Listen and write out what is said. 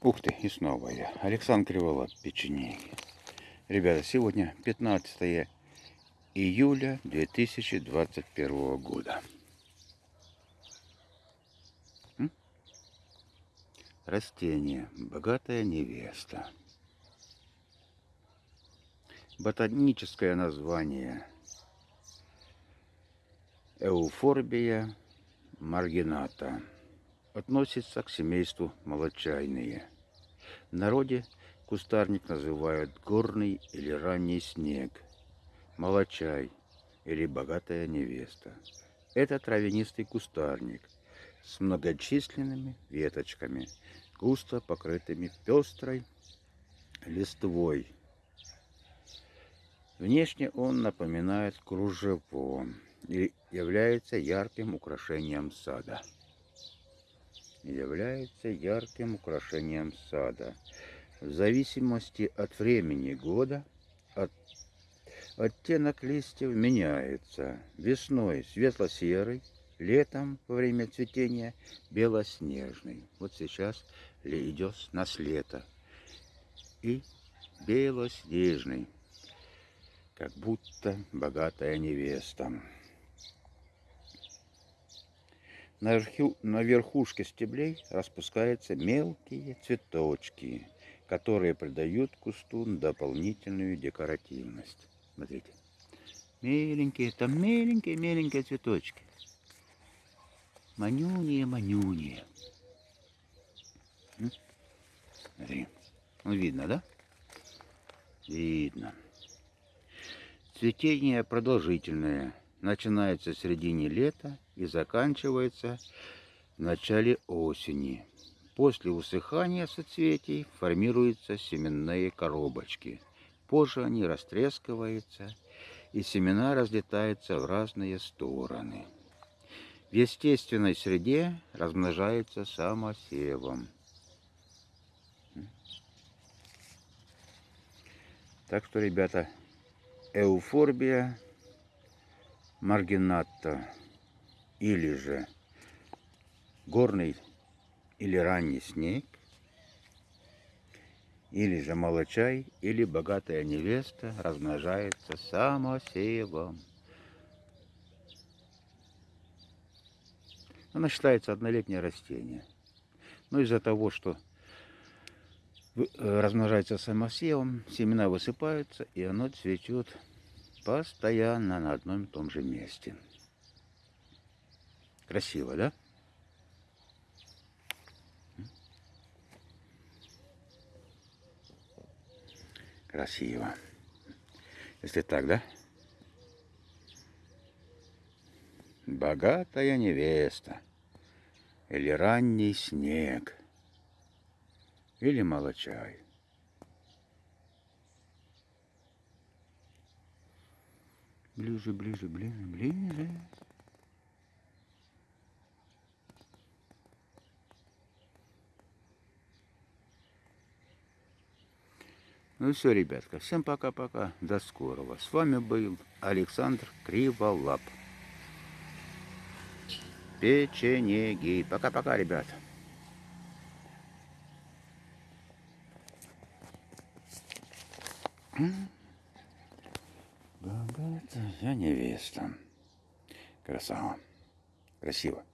Ух ты, и снова я. Александр Криволап, печенеги. Ребята, сегодня 15 июля 2021 года. Растение. Богатая невеста. Ботаническое название. Эуфорбия маргината относится к семейству молочайные. В народе кустарник называют горный или ранний снег, молочай или богатая невеста. Это травянистый кустарник с многочисленными веточками, густо покрытыми пестрой листвой. Внешне он напоминает кружево и является ярким украшением сада является ярким украшением сада. В зависимости от времени года от, оттенок листьев меняется. Весной светло-серый, летом во время цветения белоснежный. Вот сейчас идет нас лето. И белоснежный, как будто богатая невеста. На, верху, на верхушке стеблей распускаются мелкие цветочки, которые придают кусту дополнительную декоративность. Смотрите. Меленькие, там меленькие-меленькие цветочки. Манюние, манюние. Смотри. Ну, видно, да? Видно. Цветение продолжительное начинается в середине лета и заканчивается в начале осени. После усыхания соцветий формируются семенные коробочки. Позже они растрескиваются, и семена разлетаются в разные стороны. В естественной среде размножается самосевом. Так что, ребята, эуфорбия маргината или же горный или ранний снег, или же молочай, или богатая невеста размножается самосевом. Она считается однолетнее растение. Но из-за того, что э, размножается самосевом, семена высыпаются, и оно цветет постоянно на одном и том же месте. Красиво, да? Красиво. Если так, да? Богатая невеста. Или ранний снег. Или молочай. Ближе, ближе, ближе, ближе. Ну все, ребятка. Всем пока-пока. До скорого. С вами был Александр Криволап. Печенеги. Пока-пока, ребят. Богатая невеста. Красава. Красиво.